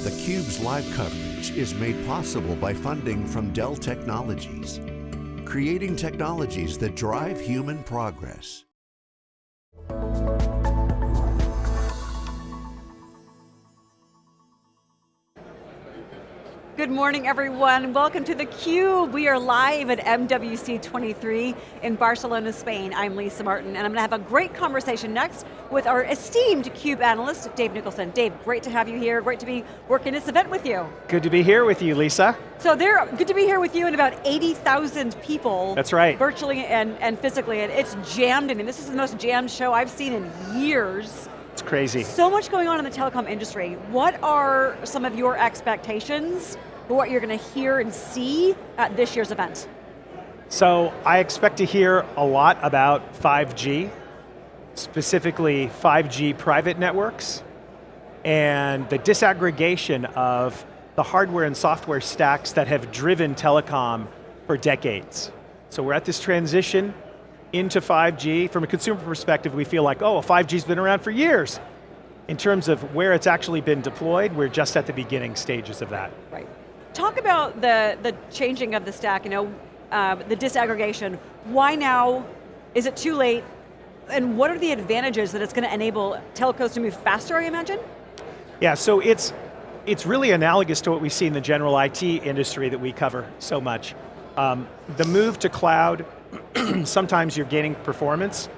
theCUBE's live coverage is made possible by funding from Dell Technologies, creating technologies that drive human progress. Good morning everyone, welcome to theCUBE. We are live at MWC 23 in Barcelona, Spain. I'm Lisa Martin and I'm going to have a great conversation next with our esteemed CUBE analyst, Dave Nicholson. Dave, great to have you here, great to be working this event with you. Good to be here with you, Lisa. So they're good to be here with you and about 80,000 people. That's right. Virtually and, and physically, and it's jammed in. This is the most jammed show I've seen in years. It's crazy. So much going on in the telecom industry. What are some of your expectations for what you're going to hear and see at this year's event? So I expect to hear a lot about 5G, specifically 5G private networks, and the disaggregation of the hardware and software stacks that have driven telecom for decades. So we're at this transition into 5G. From a consumer perspective, we feel like, oh, 5G's been around for years. In terms of where it's actually been deployed, we're just at the beginning stages of that. Right. Talk about the, the changing of the stack, you know, uh, the disaggregation. Why now? Is it too late? And what are the advantages that it's going to enable telcos to move faster, I imagine? Yeah, so it's, it's really analogous to what we see in the general IT industry that we cover so much. Um, the move to cloud, sometimes you're gaining performance,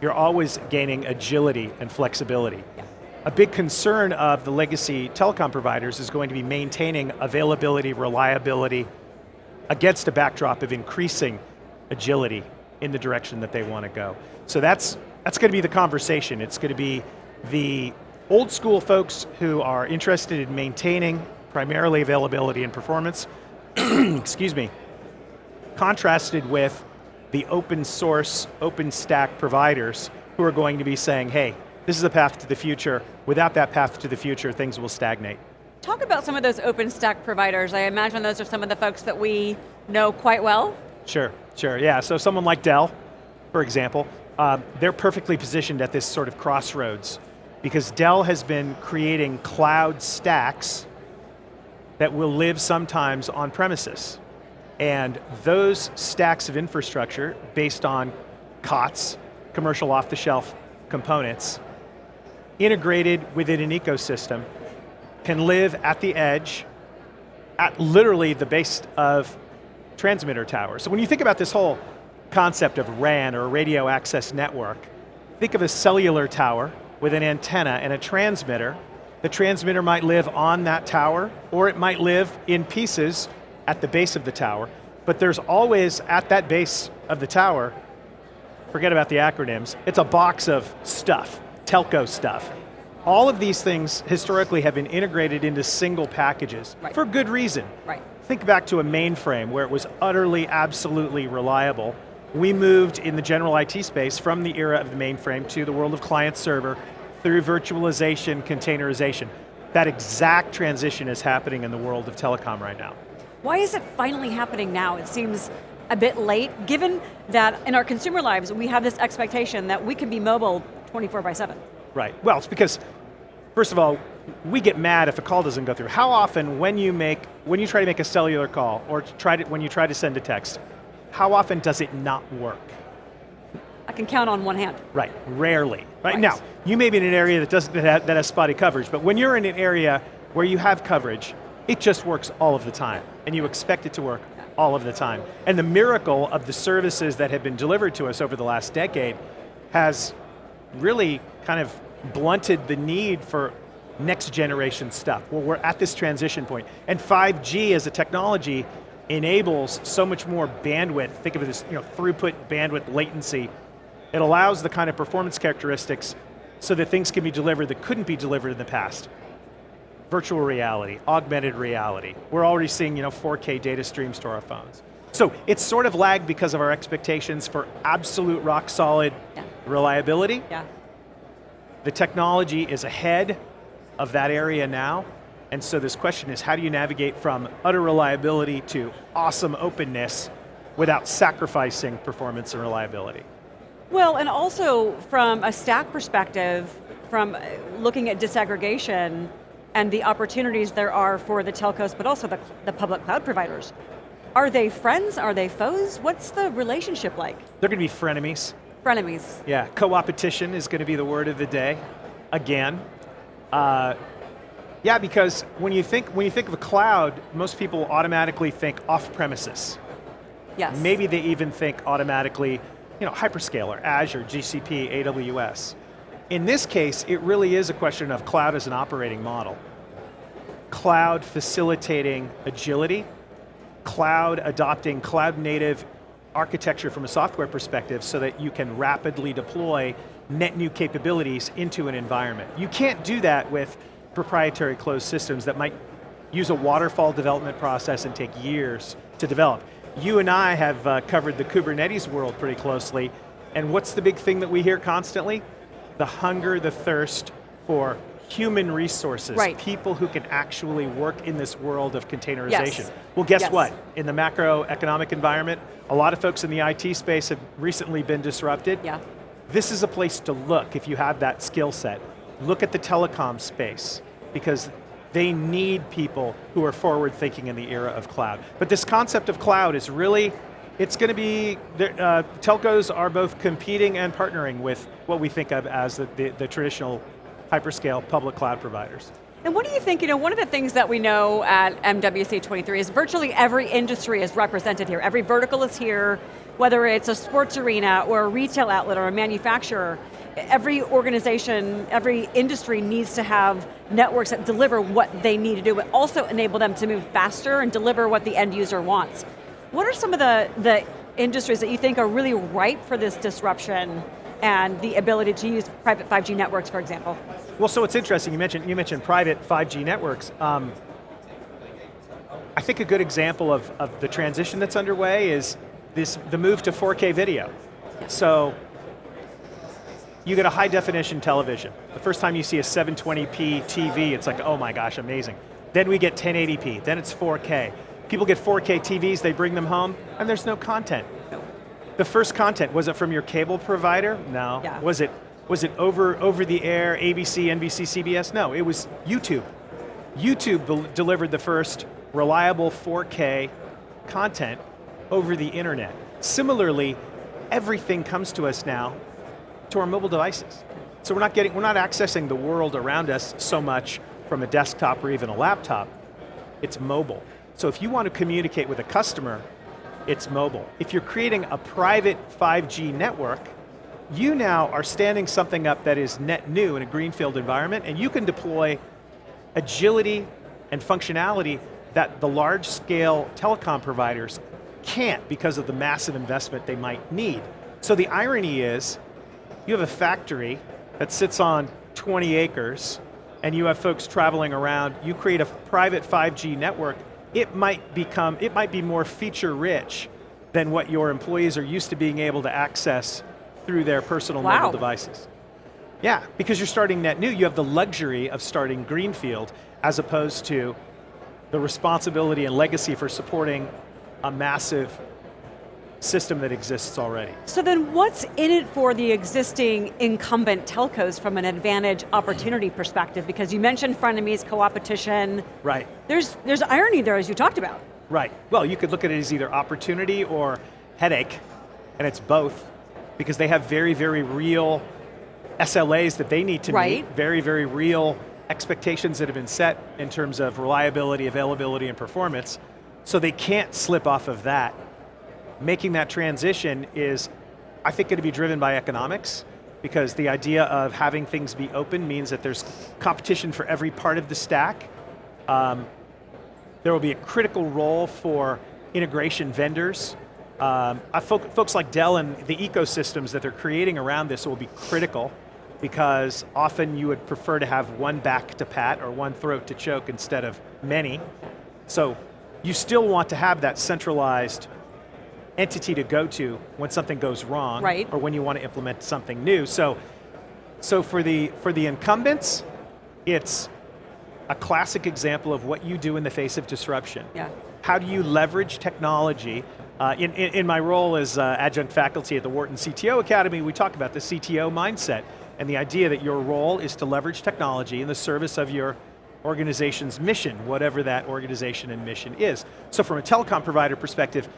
you're always gaining agility and flexibility. Yeah a big concern of the legacy telecom providers is going to be maintaining availability, reliability, against a backdrop of increasing agility in the direction that they want to go. So that's, that's going to be the conversation. It's going to be the old school folks who are interested in maintaining primarily availability and performance, excuse me, contrasted with the open source, open stack providers who are going to be saying, hey, this is a path to the future. Without that path to the future, things will stagnate. Talk about some of those OpenStack providers. I imagine those are some of the folks that we know quite well. Sure, sure, yeah. So someone like Dell, for example, uh, they're perfectly positioned at this sort of crossroads because Dell has been creating cloud stacks that will live sometimes on premises. And those stacks of infrastructure based on COTS, commercial off-the-shelf components, integrated within an ecosystem, can live at the edge, at literally the base of transmitter towers. So when you think about this whole concept of RAN or radio access network, think of a cellular tower with an antenna and a transmitter. The transmitter might live on that tower, or it might live in pieces at the base of the tower, but there's always, at that base of the tower, forget about the acronyms, it's a box of stuff telco stuff. All of these things historically have been integrated into single packages right. for good reason. Right. Think back to a mainframe where it was utterly, absolutely reliable. We moved in the general IT space from the era of the mainframe to the world of client server through virtualization, containerization. That exact transition is happening in the world of telecom right now. Why is it finally happening now? It seems a bit late, given that in our consumer lives, we have this expectation that we can be mobile 24 by seven. Right, well it's because, first of all, we get mad if a call doesn't go through. How often when you make, when you try to make a cellular call, or try to, when you try to send a text, how often does it not work? I can count on one hand. Right, rarely. Right, right. now, you may be in an area that doesn't that, have, that has spotty coverage, but when you're in an area where you have coverage, it just works all of the time, and you expect it to work all of the time. And the miracle of the services that have been delivered to us over the last decade has really kind of blunted the need for next generation stuff. Well, we're at this transition point. And 5G as a technology enables so much more bandwidth, think of it as you know, throughput, bandwidth, latency. It allows the kind of performance characteristics so that things can be delivered that couldn't be delivered in the past. Virtual reality, augmented reality. We're already seeing you know, 4K data streams to our phones. So it's sort of lagged because of our expectations for absolute rock solid yeah. Reliability. Yeah. The technology is ahead of that area now, and so this question is how do you navigate from utter reliability to awesome openness without sacrificing performance and reliability? Well, and also from a stack perspective, from uh, looking at disaggregation, and the opportunities there are for the telcos, but also the, the public cloud providers. Are they friends, are they foes? What's the relationship like? They're going to be frenemies. Frenemies. Yeah, co-opetition is going to be the word of the day, again. Uh, yeah, because when you think when you think of a cloud, most people automatically think off premises. Yes. Maybe they even think automatically, you know, hyperscaler, Azure, GCP, AWS. In this case, it really is a question of cloud as an operating model. Cloud facilitating agility, cloud adopting cloud native architecture from a software perspective so that you can rapidly deploy net new capabilities into an environment. You can't do that with proprietary closed systems that might use a waterfall development process and take years to develop. You and I have uh, covered the Kubernetes world pretty closely, and what's the big thing that we hear constantly? The hunger, the thirst for human resources, right. people who can actually work in this world of containerization. Yes. Well guess yes. what? In the macroeconomic environment, a lot of folks in the IT space have recently been disrupted. Yeah. This is a place to look if you have that skill set. Look at the telecom space, because they need people who are forward thinking in the era of cloud. But this concept of cloud is really, it's going to be, uh, telcos are both competing and partnering with what we think of as the, the, the traditional hyperscale public cloud providers. And what do you think, you know, one of the things that we know at MWC 23 is virtually every industry is represented here. Every vertical is here, whether it's a sports arena or a retail outlet or a manufacturer. Every organization, every industry needs to have networks that deliver what they need to do, but also enable them to move faster and deliver what the end user wants. What are some of the, the industries that you think are really ripe for this disruption and the ability to use private 5G networks, for example? Well, so it's interesting, you mentioned, you mentioned private 5G networks. Um, I think a good example of, of the transition that's underway is this, the move to 4K video. So, you get a high definition television. The first time you see a 720p TV, it's like, oh my gosh, amazing. Then we get 1080p, then it's 4K. People get 4K TVs, they bring them home, and there's no content. The first content, was it from your cable provider? No. Yeah. Was it was it over, over the air, ABC, NBC, CBS? No, it was YouTube. YouTube delivered the first reliable 4K content over the internet. Similarly, everything comes to us now to our mobile devices. So we're not getting, we're not accessing the world around us so much from a desktop or even a laptop, it's mobile. So if you want to communicate with a customer, it's mobile. If you're creating a private 5G network, you now are standing something up that is net new in a greenfield environment and you can deploy agility and functionality that the large scale telecom providers can't because of the massive investment they might need. So the irony is, you have a factory that sits on 20 acres and you have folks traveling around, you create a private 5G network, it might become, it might be more feature rich than what your employees are used to being able to access through their personal wow. mobile devices. Yeah, because you're starting net new, you have the luxury of starting greenfield as opposed to the responsibility and legacy for supporting a massive system that exists already. So then what's in it for the existing incumbent telcos from an advantage opportunity perspective? Because you mentioned frenemies, co-opetition. Right. There's, there's irony there as you talked about. Right, well you could look at it as either opportunity or headache, and it's both because they have very, very real SLAs that they need to right. meet, very, very real expectations that have been set in terms of reliability, availability, and performance, so they can't slip off of that. Making that transition is, I think, going to be driven by economics, because the idea of having things be open means that there's competition for every part of the stack. Um, there will be a critical role for integration vendors um, folks like Dell and the ecosystems that they're creating around this will be critical because often you would prefer to have one back to pat or one throat to choke instead of many. So you still want to have that centralized entity to go to when something goes wrong right. or when you want to implement something new. So, so for, the, for the incumbents, it's a classic example of what you do in the face of disruption. Yeah. How do you leverage technology uh, in, in, in, my role as uh, adjunct faculty at the Wharton CTO Academy, we talk about the CTO mindset and the idea that your role is to leverage technology in the service of your organization's mission, whatever that organization and mission is. So from a telecom provider perspective,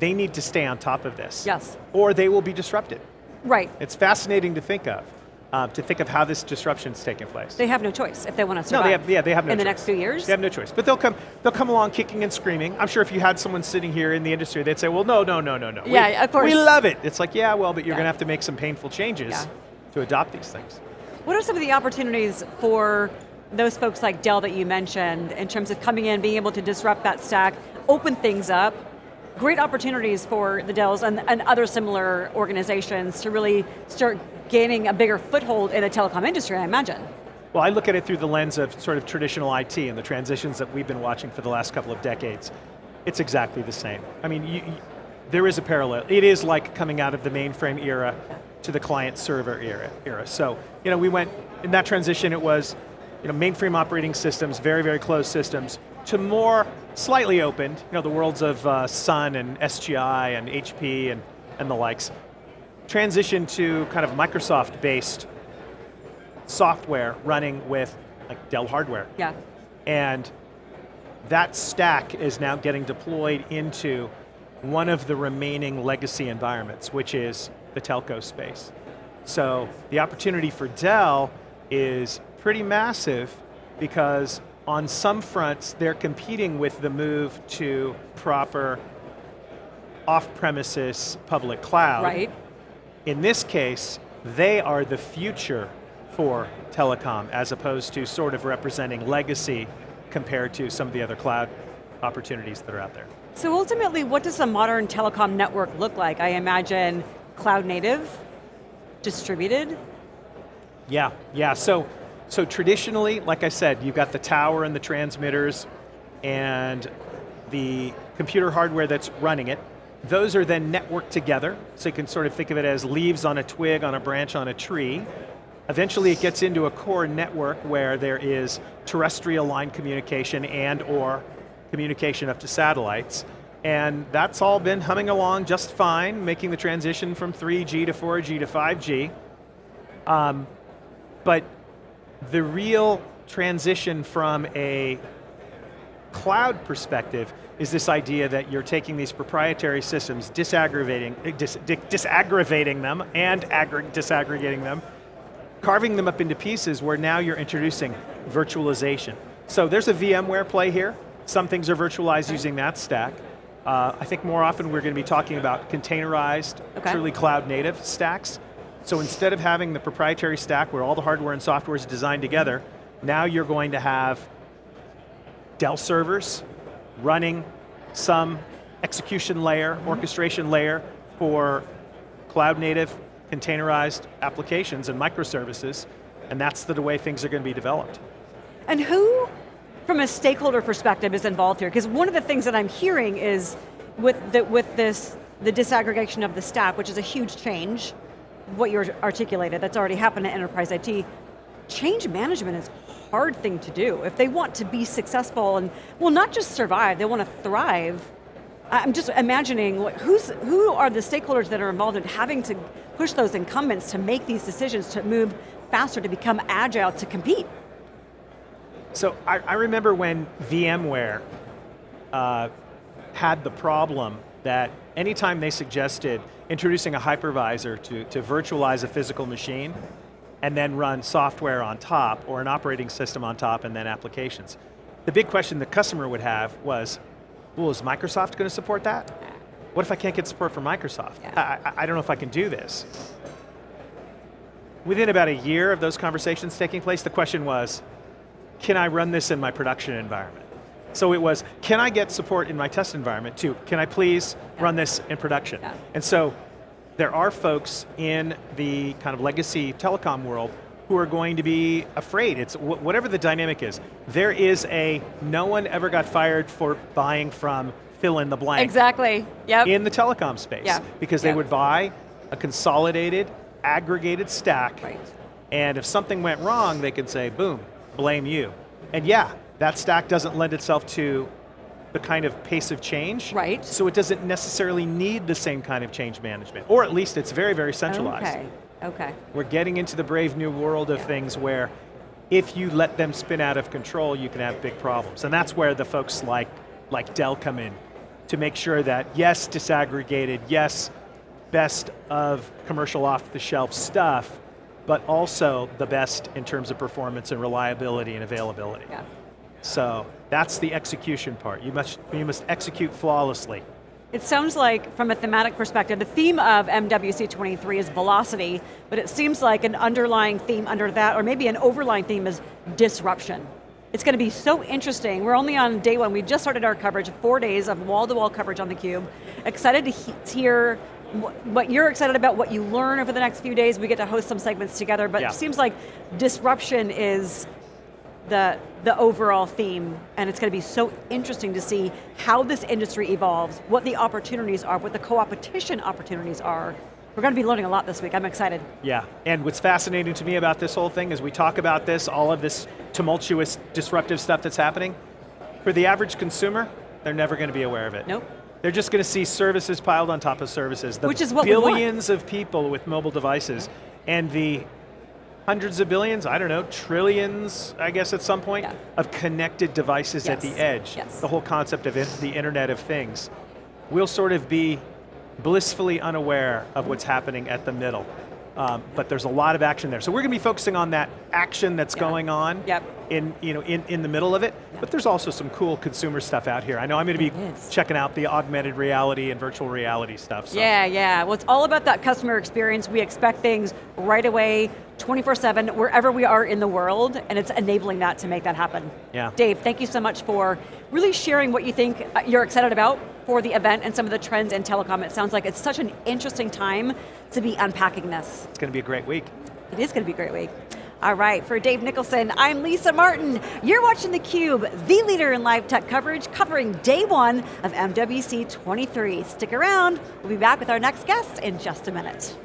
they need to stay on top of this. Yes. Or they will be disrupted. Right. It's fascinating to think of, uh, to think of how this disruption is taking place. They have no choice if they want to survive. No, they have, yeah, they have no In the next few years? They have no choice. But they'll come, they'll come along kicking and screaming. I'm sure if you had someone sitting here in the industry, they'd say, well, no, no, no, no, no. We- Yeah, of course. We love it. It's like, yeah, well, but you're Yeah. going to have to make some painful changes Yeah. to adopt these things. What are some of the opportunities for those folks like Dell that you mentioned in terms of coming in, being able to disrupt that stack, open things up? Great opportunities for the Dells and, and other similar organizations to really start gaining a bigger foothold in the telecom industry, I imagine. Well, I look at it through the lens of sort of traditional IT and the transitions that we've been watching for the last couple of decades. It's exactly the same. I mean, you, you- there is a parallel. It is like coming out of the mainframe era to the client server era. era. So, you know, we went, in that transition it was, you know, mainframe operating systems, very, very closed systems, to more slightly opened, you know, the worlds of uh, Sun and SGI and HP and, and the likes. Transition to kind of Microsoft-based software running with like Dell hardware. Yeah. And that stack is now getting deployed into one of the remaining legacy environments, which is the telco space. So the opportunity for Dell is pretty massive because on some fronts, they're competing with the move to proper off-premises public cloud. Right. In this case, they are the future for telecom as opposed to sort of representing legacy compared to some of the other cloud opportunities that are out there. So ultimately, what does a modern telecom network look like? I imagine cloud native, distributed. Yeah, yeah, so, so traditionally, like I said, you've got the tower and the transmitters and the computer hardware that's running it. Those are then networked together, so you can sort of think of it as leaves on a twig, on a branch, on a tree. Eventually it gets into a core network where there is terrestrial line communication and or communication up to satellites. And that's all been humming along just fine, making the transition from 3G to 4G to 5G. Um, but the real transition from a cloud perspective is this idea that you're taking these proprietary systems, disaggravating, eh, dis, di- disaggravating them and aggr- disaggregating them, carving them up into pieces where now you're introducing virtualization. So there's a VMware play here. Some things are virtualized using that stack. Uh, I think more often we're going to be talking about containerized, Okay. truly cloud native stacks. So instead of having the proprietary stack where all the hardware and software is designed together, now you're going to have Dell servers running some execution layer, orchestration layer for cloud native, containerized applications and microservices, and that's the way things are going to be developed. And who, from a stakeholder perspective, is involved here? Because one of the things that I'm hearing is with, the, with this, the disaggregation of the stack, which is a huge change, what you articulated, that's already happened in enterprise IT, change management is a hard thing to do. If they want to be successful and, well, not just survive, they want to thrive, I'm just imagining who's, who are the stakeholders that are involved in having to push those incumbents to make these decisions, to move faster, to become agile, to compete. So I, I remember when VMware uh, had the problem that anytime they suggested introducing a hypervisor to, to virtualize a physical machine and then run software on top or an operating system on top and then applications. The big question the customer would have was, well, is Microsoft going to support that? What if I can't get support from Microsoft? Yeah. I, I, I don't know if I can do this. Within about a year of those conversations taking place, the question was, can I run this in my production environment? So it was, can I get support in my test environment too? Can I please run this in production? Yeah. And so there are folks in the kind of legacy telecom world who are going to be afraid. It's wh- whatever the dynamic is. There is a no one ever got fired for buying from fill in the blank Exactly, yep. in the telecom space Yeah. because they Yeah. would buy a consolidated, aggregated stack Right. and if something went wrong, they could say, boom, blame you. And yeah, that stack doesn't lend itself to the kind of pace of change. Right. So it doesn't necessarily need the same kind of change management. Or at least it's very, very centralized. Okay, okay. We're getting into the brave new world of Yeah. things where if you let them spin out of control, you can have big problems. And that's where the folks like, like Dell come in, to make sure that yes, disaggregated, yes, best of commercial off-the-shelf stuff, but also the best in terms of performance and reliability and availability. Yeah. So that's the execution part. You must, you must execute flawlessly. It sounds like, from a thematic perspective, the theme of MWC23 is velocity, but it seems like an underlying theme under that, or maybe an overlying theme is disruption. It's going to be so interesting. We're only on day one. We just started our coverage, four days of wall-to-wall -wall coverage on theCUBE. Excited to he hear what you're excited about, what you learn over the next few days. We get to host some segments together, but yeah. it seems like disruption is the, the overall theme, and it's going to be so interesting to see how this industry evolves, what the opportunities are, what the co-opetition opportunities are. We're going to be learning a lot this week, I'm excited. Yeah, and what's fascinating to me about this whole thing is we talk about this, all of this tumultuous, disruptive stuff that's happening. For the average consumer, they're never going to be aware of it. Nope. They're just going to see services piled on top of services. The Which is what billions of people with mobile devices and the hundreds of billions, I don't know, trillions, I guess at some point, yeah. of connected devices yes. at the edge. Yes. The whole concept of the Internet of Things. We'll sort of be blissfully unaware of what's happening at the middle. Um, but there's a lot of action there. So we're going to be focusing on that action that's yeah. going on yep. in, you know, in, in the middle of it, yep. but there's also some cool consumer stuff out here. I know I'm going to be checking out the augmented reality and virtual reality stuff. So. Yeah, yeah, well it's all about that customer experience. We expect things right away, 24-7, wherever we are in the world, and it's enabling that to make that happen. Yeah. Dave, thank you so much for really sharing what you think uh, you're excited about for the event and some of the trends in telecom. It sounds like it's such an interesting time to be unpacking this. It's going to be a great week. It is going to be a great week. All right, for Dave Nicholson, I'm Lisa Martin. You're watching theCUBE, the leader in live tech coverage, covering day one of MWC 23. Stick around, we'll be back with our next guest in just a minute.